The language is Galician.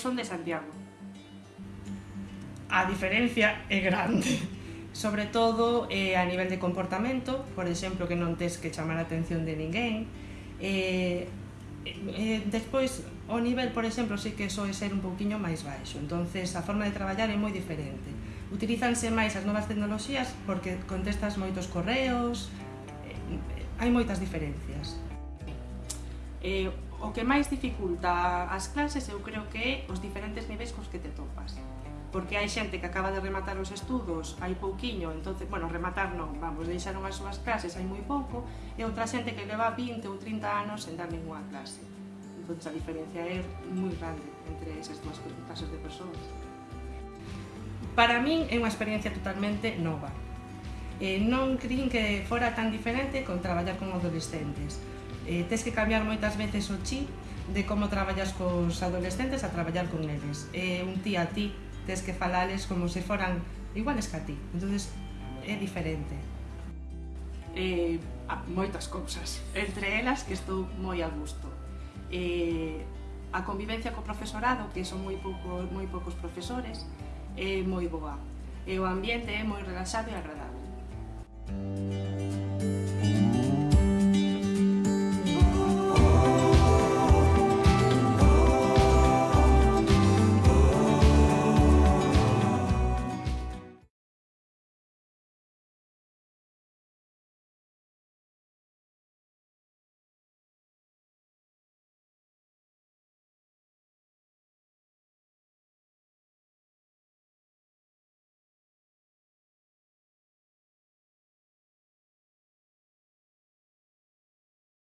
son de Santiago. A diferencia é grande. Sobre todo eh, a nivel de comportamento, por exemplo, que non tes que chamar a atención de ninguén. Eh, eh, despois, o nivel, por exemplo, sí que soe ser un pouquiño máis baixo. entonces a forma de traballar é moi diferente. Utilizanse máis as novas tecnoloxías porque contestas moitos correos, eh, hai moitas diferencias. Eh, O que máis dificulta as clases eu creo que é os diferentes niveis cos que te topas porque hai xente que acaba de rematar os estudos hai pouquiño, entonces, bueno, rematar non, vamos, deixaron as súas clases hai moi pouco, e outra xente que leva 20 ou 30 anos sen dar ninguna clase. Entón, a diferencia é moi grande entre esas dúas clases de persoas. Para min é unha experiencia totalmente nova. Eh, non crin que fora tan diferente con traballar con adolescentes, eh, tes que cambiar moitas veces o chip de como traballas cos adolescentes a traballar con eles. Eh, un ti a ti tes que falales como se foran iguales que a ti. entonces é diferente. Eh, moitas cousas, entre elas que estou moi a gusto. Eh, a convivencia co profesorado, que son moi, pouco, moi poucos profesores, é moi boa. E o ambiente é moi relaxado e agradable.